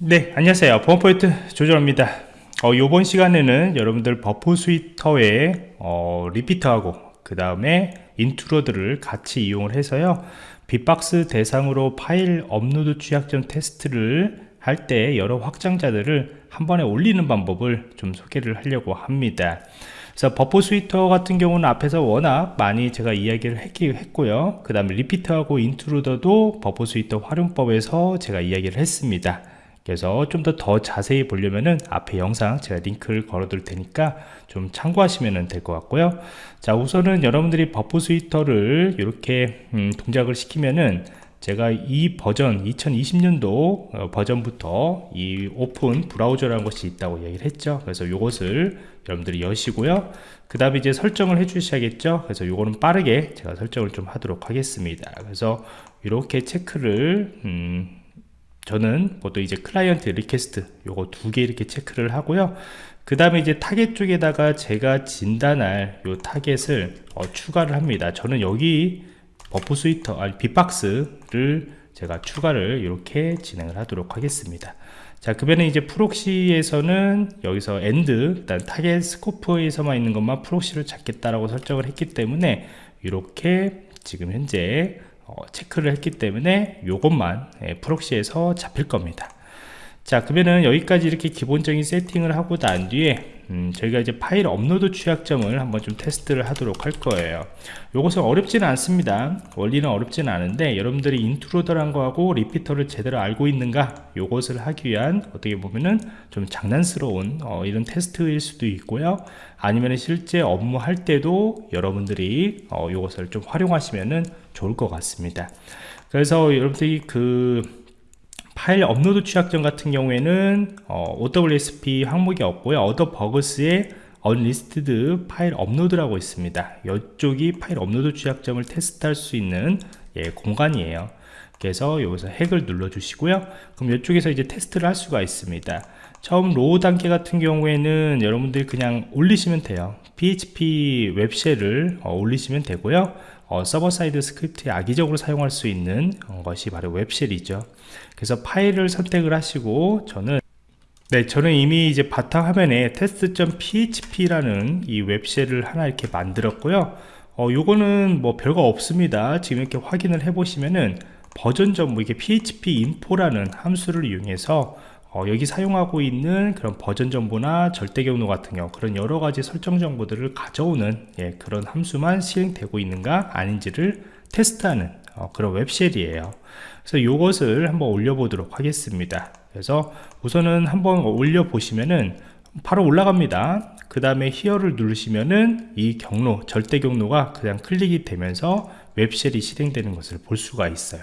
네 안녕하세요. 보안프로젝트 조정원입니다. 어, 이번 시간에는 여러분들 Burp Suite에 어, Repeater하고 그 다음에 Intruder를 같이 이용을 해서요. bee-box 대상으로 파일 업로드 취약점 테스트를 할 때 여러 확장자들을 한 번에 올리는 방법을 좀 소개를 하려고 합니다. 그래서 Burp Suite 같은 경우는 앞에서 워낙 많이 제가 이야기를 했고요. 그 다음에 Repeater하고 Intruder도 Burp Suite 활용법에서 제가 이야기를 했습니다 그래서 좀 더 더 자세히 보려면은 앞에 영상 제가 링크를 걸어 둘 테니까 좀 참고하시면 될 것 같고요. 자 우선은 여러분들이 Burp Suite를 이렇게 음, 동작을 시키면은 제가 이 버전 2020년도 어, 버전부터 이 Open Browser라는 것이 있다고 얘기를 했죠. 그래서 이것을 여러분들이 여시고요. 그 다음에 이제 설정을 해 주셔야겠죠. 그래서 이거는 빠르게 제가 설정을 좀 하도록 하겠습니다. 그래서 이렇게 체크를 음, 저는 보통 이제 client request 요거 두 개 이렇게 체크를 하고요. 그 다음에 이제 타겟 쪽에다가 제가 진단할 요 target을 어, 추가를 합니다. 저는 여기 버프 스위터 아니 빅박스를 제가 추가를 이렇게 진행을 하도록 하겠습니다. 자 그러면 이제 proxy에서는 여기서 And 일단 target scope에서만 있는 것만 proxy를 찾겠다라고 설정을 했기 때문에 이렇게 지금 현재 어, 체크를 했기 때문에 이것만 예, proxy에서 잡힐 겁니다 자 그러면은 여기까지 이렇게 기본적인 세팅을 하고 난 뒤에 음, 저희가 이제 파일 업로드 취약점을 한번 좀 테스트를 하도록 할 거예요. 이것은 어렵지는 않습니다. 원리는 어렵지는 않은데 여러분들이 Intruder란 거하고 Repeater를 제대로 알고 있는가 이것을 하기 위한 어떻게 보면은 좀 장난스러운 어, 이런 테스트일 수도 있고요. 아니면 실제 업무 할 때도 여러분들이 어, 이것을 좀 활용하시면은 좋을 것 같습니다. 그래서 여러분들이 그 파일 업로드 취약점 같은 경우에는 어, OWSP 항목이 없고요. 어더 버그스에 unlisted 파일 업로드라고 있습니다. 이쪽이 파일 업로드 취약점을 테스트할 수 있는 예, 공간이에요. 그래서 여기서 핵을 눌러 주시고요. 그럼 이쪽에서 이제 테스트를 할 수가 있습니다. 처음 로우 단계 같은 경우에는 여러분들이 그냥 올리시면 돼요. PHP 웹쉘을 어, 올리시면 되고요 어, 서버 사이드 스크립트에 악의적으로 사용할 수 있는 어, 것이 바로 웹쉘이죠. 그래서 파일을 선택을 하시고 저는 네 저는 이미 이제 바탕화면에 test.php라는 이 웹쉘을 하나 이렇게 만들었고요. 어, 요거는 뭐 별거 없습니다. 지금 이렇게 확인을 해 보시면은 버전 전부 이게 php info라는 함수를 이용해서 어, 여기 사용하고 있는 그런 버전 정보나 절대 경로 같은 경우 그런 여러 가지 설정 정보들을 가져오는 예, 그런 함수만 실행되고 있는가 아닌지를 테스트하는 어, 그런 웹쉘이에요. 그래서 이것을 한번 올려보도록 하겠습니다. 그래서 우선은 한번 올려 보시면은 바로 올라갑니다. 그 다음에 히어를 누르시면은 이 경로 절대 경로가 그냥 클릭이 되면서 웹쉘이 실행되는 것을 볼 수가 있어요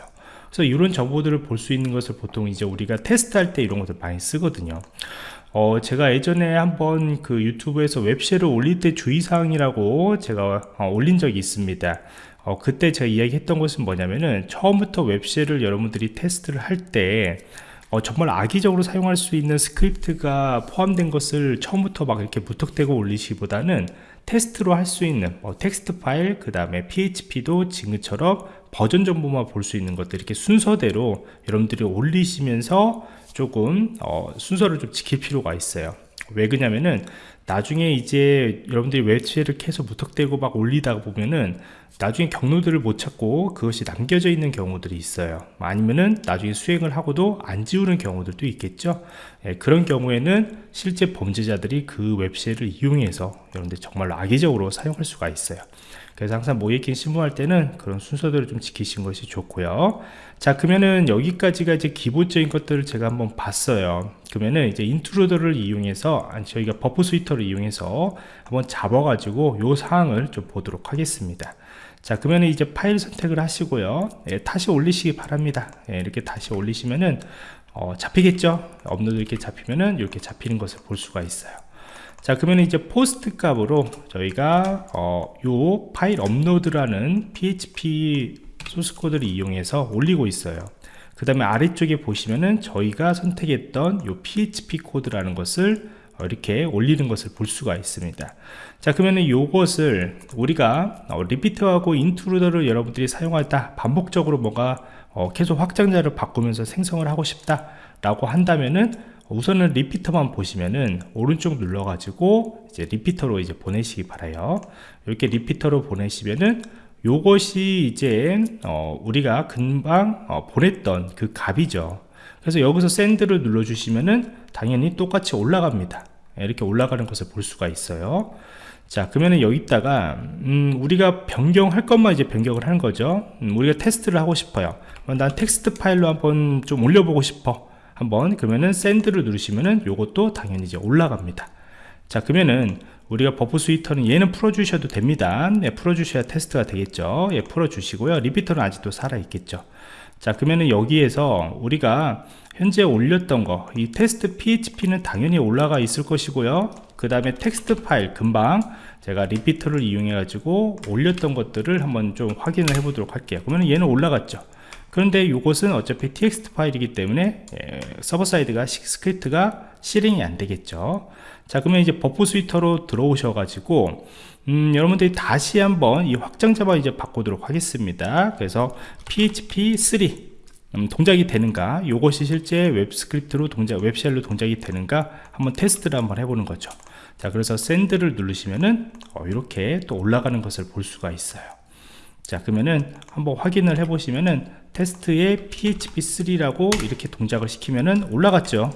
그래서 이런 정보들을 볼 수 있는 것을 보통 이제 우리가 테스트할 때 이런 것들 많이 쓰거든요. 어, 제가 예전에 한번 그 유튜브에서 웹쉘을 올릴 때 주의사항이라고 제가 어, 올린 적이 있습니다. 어, 그때 제가 이야기했던 것은 뭐냐면은 처음부터 웹쉘을 여러분들이 테스트를 할 때 어, 정말 악의적으로 사용할 수 있는 스크립트가 포함된 것을 처음부터 막 이렇게 무턱대고 올리시기보다는 테스트로 할 수 있는 뭐 텍스트 파일 그 다음에 php도 지금처럼 버전 정보만 볼 수 있는 것들 이렇게 순서대로 여러분들이 올리시면서 조금 어, 순서를 좀 지킬 필요가 있어요. 왜 그러냐면은 나중에 이제 여러분들이 웹쉘을 계속 무턱대고 막 올리다 보면은 나중에 경로들을 못 찾고 그것이 남겨져 있는 경우들이 있어요. 아니면은 나중에 수행을 하고도 안 지우는 경우들도 있겠죠? 예, 그런 경우에는 실제 범죄자들이 그 웹쉘을 이용해서 여러분들 정말로 악의적으로 사용할 수가 있어요. 그래서 항상 모이킹 신문할 때는 그런 순서대로 좀 지키신 것이 좋고요. 자 그러면은 여기까지가 이제 기본적인 것들을 제가 한번 봤어요. 그러면은 이제 인트루더를 이용해서 저희가 버프 스위터 를 이용해서 한번 잡아 가지고 요 사항을 좀 보도록 하겠습니다. 자 그러면 이제 파일 선택을 하시고요. 예, 다시 올리시기 바랍니다. 예, 이렇게 다시 올리시면은 어, 잡히겠죠? 업로드 이렇게 잡히면은 이렇게 잡히는 것을 볼 수가 있어요. 자 그러면 이제 포스트 값으로 저희가 어, 요 파일 업로드라는 php 소스 코드를 이용해서 올리고 있어요. 그 다음에 아래쪽에 보시면은 저희가 선택했던 요 php 코드라는 것을 어, 이렇게 올리는 것을 볼 수가 있습니다. 자 그러면 이것을 우리가 어, 리피트하고 인트루더를 여러분들이 사용하다 반복적으로 뭔가 어, 계속 확장자를 바꾸면서 생성을 하고 싶다 라고 한다면은 우선은 리피터만 보시면은 오른쪽 눌러 가지고 이제 리피터로 이제 보내시기 바라요. 이렇게 리피터로 보내시면은 요것이 이제 어, 우리가 금방 어, 보냈던 그 값이죠 그래서 여기서 샌드를 눌러 주시면은 당연히 똑같이 올라갑니다. 이렇게 올라가는 것을 볼 수가 있어요. 자 그러면은 여기다가 음, 우리가 변경할 것만 이제 변경을 하는 거죠. 음, 우리가 테스트를 하고 싶어요. 난 텍스트 파일로 한번 좀 올려보고 싶어. 한번. 그러면은 샌드를 누르시면은 요것도 당연히 이제 올라갑니다. 자 그러면은 우리가 버프 스위터는 얘는 풀어주셔도 됩니다. 네, 풀어주셔야 테스트가 되겠죠. 예, 풀어주시고요. 리피터는 아직도 살아있겠죠 자 그러면은 여기에서 우리가 현재 올렸던 거 이 테스트 php는 당연히 올라가 있을 것이고요. 그 다음에 텍스트 파일 금방 제가 리피터를 이용해 가지고 올렸던 것들을 한번 좀 확인을 해 보도록 할게요. 그러면 얘는 올라갔죠. 그런데 이것은 어차피 txt 파일이기 때문에 예, 서버 사이드가 스크립트가 실행이 안 되겠죠 자 그러면 이제 버프 스위터로 들어오셔 가지고 음, 여러분들이 다시 한번 이 확장자만 이제 바꾸도록 하겠습니다. 그래서 php3 음, 동작이 되는가? 이것이 실제 웹 스크립트로 동작 웹쉘로 동작이 되는가? 한번 테스트를 한번 해보는 거죠. 자 그래서 샌드를 누르시면은 어, 이렇게 또 올라가는 것을 볼 수가 있어요. 자 그러면은 한번 확인을 해 보시면은 테스트에 php3라고 이렇게 동작을 시키면은 올라갔죠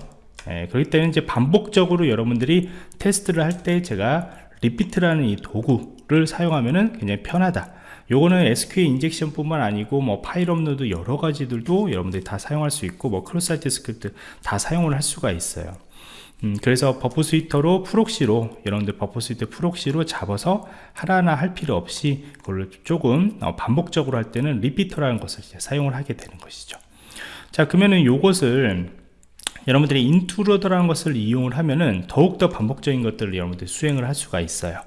예, 그렇기 때문에 이제 반복적으로 여러분들이 테스트를 할 때 제가 리피트라는 이 도구를 사용하면은 굉장히 편하다. 요거는 SQL 인젝션 뿐만 아니고 뭐 파일 업로드 여러 가지들도 여러분들이 다 사용할 수 있고 뭐 크로스 사이트 스크립트 다 사용을 할 수가 있어요. 음, 그래서 버프 스위터로 프록시로 여러분들 버프 스위터 프록시로 잡아서 하나하나 할 필요 없이 그걸 조금 어, 반복적으로 할 때는 리피터라는 것을 사용을 하게 되는 것이죠. 자 그러면은 요것을 여러분들이 인트로더라는 것을 이용을 하면은 더욱더 반복적인 것들을 여러분들이 수행을 할 수가 있어요.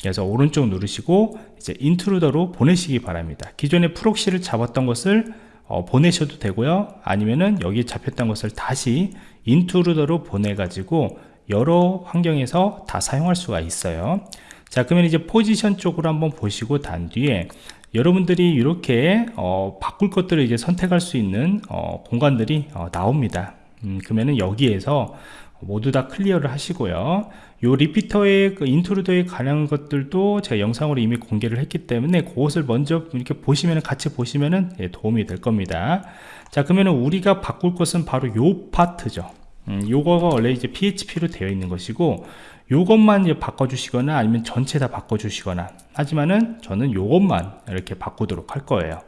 그래서 오른쪽 누르시고 이제 인트루더로 보내시기 바랍니다. 기존에 프록시를 잡았던 것을 어, 보내셔도 되고요. 아니면은 여기 잡혔던 것을 다시 인트루더로 보내 가지고 여러 환경에서 다 사용할 수가 있어요. 자 그러면 이제 포지션 쪽으로 한번 보시고 단 뒤에 여러분들이 이렇게 어, 바꿀 것들을 이제 선택할 수 있는 어, 공간들이 어, 나옵니다 음, 그러면은 여기에서 모두 다 클리어를 하시고요. 요 리피터의 그 인트루더에 관한 것들도 제가 영상으로 이미 공개를 했기 때문에 그것을 먼저 이렇게 보시면 같이 보시면은 예, 도움이 될 겁니다. 자 그러면 우리가 바꿀 것은 바로 요 파트죠. 음, 요거가 원래 이제 PHP로 되어 있는 것이고 요것만 이제 바꿔주시거나 아니면 전체 다 바꿔주시거나 하지만은 저는 요것만 이렇게 바꾸도록 할 거예요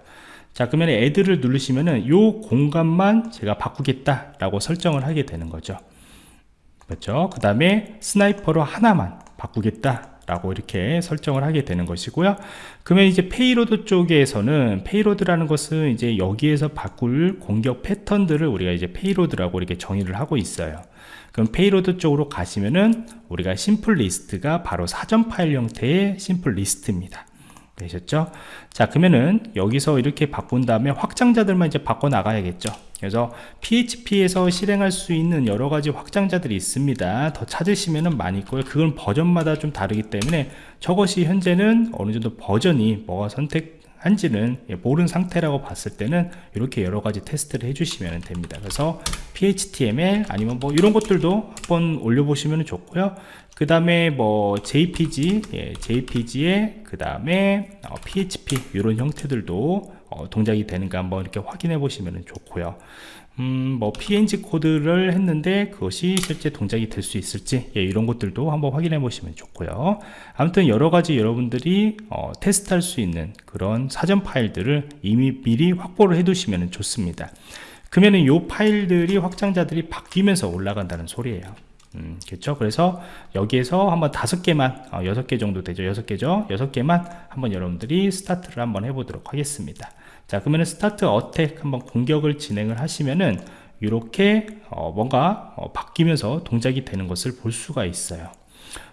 자 그러면 애드를 누르시면은 요 공간만 제가 바꾸겠다 라고 설정을 하게 되는 거죠. 그렇죠? 그 다음에 스나이퍼로 하나만 바꾸겠다 라고 이렇게 설정을 하게 되는 것이고요. 그러면 이제 페이로드 쪽에서는 페이로드라는 것은 이제 여기에서 바꿀 공격 패턴들을 우리가 이제 페이로드라고 이렇게 정의를 하고 있어요. 그럼 페이로드 쪽으로 가시면은 우리가 심플 리스트가 바로 사전 파일 형태의 심플 리스트입니다 되셨죠? 자 그러면은 여기서 이렇게 바꾼 다음에 확장자들만 이제 바꿔 나가야겠죠. 그래서 PHP에서 실행할 수 있는 여러 가지 확장자들이 있습니다. 더 찾으시면은 많이 있고요. 그건 버전마다 좀 다르기 때문에 저것이 현재는 어느 정도 버전이 뭐가 선택 한지는 예, 모르는 상태라고 봤을 때는 이렇게 여러 가지 테스트를 해주시면 됩니다. 그래서 PHTML 아니면 뭐 이런 것들도 한번 올려보시면 좋고요. 그 다음에 뭐 JPG 예, JPG에 그 다음에 어, PHP 이런 형태들도 어, 동작이 되는가 한번 이렇게 확인해 보시면 좋고요. 음, 뭐 PNG 코드를 했는데 그것이 실제 동작이 될 수 있을지 예, 이런 것들도 한번 확인해 보시면 좋고요. 아무튼 여러 가지 여러분들이 어, 테스트할 수 있는 그런 사전 파일들을 이미 미리 확보를 해 두시면 좋습니다. 그러면 이 파일들이 확장자들이 바뀌면서 올라간다는 소리예요 음, 겠죠? 그래서 여기에서 한번 다섯 개만 어, 여섯 개 정도 되죠? 여섯 개죠? 여섯 개만 한번 여러분들이 스타트를 한번 해보도록 하겠습니다. 자 그러면 스타트 어택 한번 공격을 진행을 하시면은 이렇게 어, 뭔가 어, 바뀌면서 동작이 되는 것을 볼 수가 있어요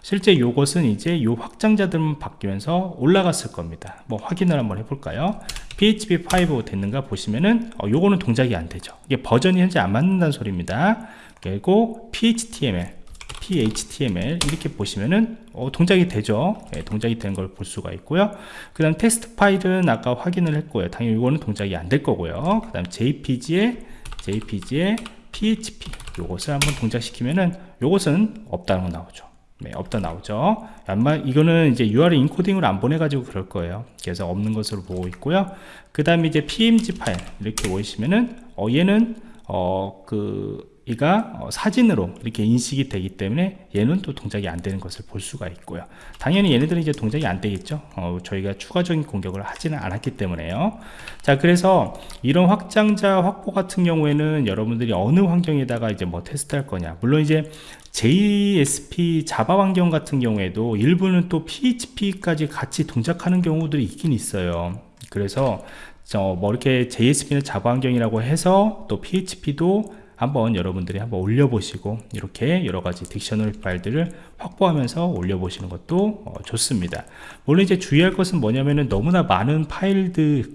실제 이것은 이제 요 확장자들만 바뀌면서 올라갔을 겁니다. 뭐 확인을 한번 해볼까요? Php5 됐는가 보시면은 어, 요거는 동작이 안 되죠. 이게 버전이 현재 안 맞는다는 소리입니다. 그리고 PHTML PHTML 이렇게 보시면은 어, 동작이 되죠. 예, 동작이 되는 걸 볼 수가 있고요. 그 다음 텍스트 파일은 아까 확인을 했고요. 당연히 이거는 동작이 안 될 거고요. 그 다음 JPG에 JPG에 PHP 요것을 한번 동작시키면은 요것은 없다는 거 나오죠 네, 없다 나오죠. 아마 이거는 이제 URL 인코딩을 안 보내가지고 그럴 거예요. 그래서 없는 것으로 보고 있고요. 그 다음에 이제 PMG 파일 이렇게 보시면은 어 얘는 어 그 이가 어, 사진으로 이렇게 인식이 되기 때문에 얘는 또 동작이 안 되는 것을 볼 수가 있고요. 당연히 얘네들은 이제 동작이 안 되겠죠. 어, 저희가 추가적인 공격을 하지는 않았기 때문에요. 자 그래서 이런 확장자 확보 같은 경우에는 여러분들이 어느 환경에다가 이제 뭐 테스트 할 거냐. 물론 이제 JSP 자바 환경 같은 경우에도 일부는 또 PHP까지 같이 동작하는 경우들이 있긴 있어요. 그래서 저뭐 이렇게 JSP는 자바 환경이라고 해서 또 PHP도 한번 여러분들이 한번 올려보시고 이렇게 여러가지 딕셔너리 파일들을 확보하면서 올려보시는 것도 어, 좋습니다. 물론 이제 주의할 것은 뭐냐면은 너무나 많은 파일들을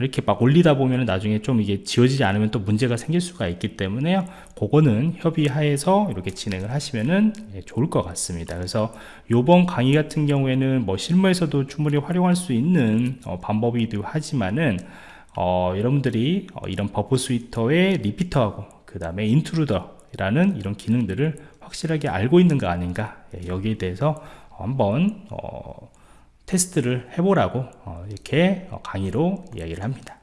이렇게 막 올리다 보면 나중에 좀 이게 지워지지 않으면 또 문제가 생길 수가 있기 때문에요 그거는 협의하에서 이렇게 진행을 하시면은 예, 좋을 것 같습니다. 그래서 요번 강의 같은 경우에는 뭐 실무에서도 충분히 활용할 수 있는 어, 방법이기도 하지만은 어, 여러분들이 어, 이런 버프 스위터의 리피터하고 그 다음에 인트루더라는 이런 기능들을 확실하게 알고 있는가 아닌가? 예, 여기에 대해서 한번 어, 테스트를 해보라고 어, 이렇게 어, 강의로 이야기를 합니다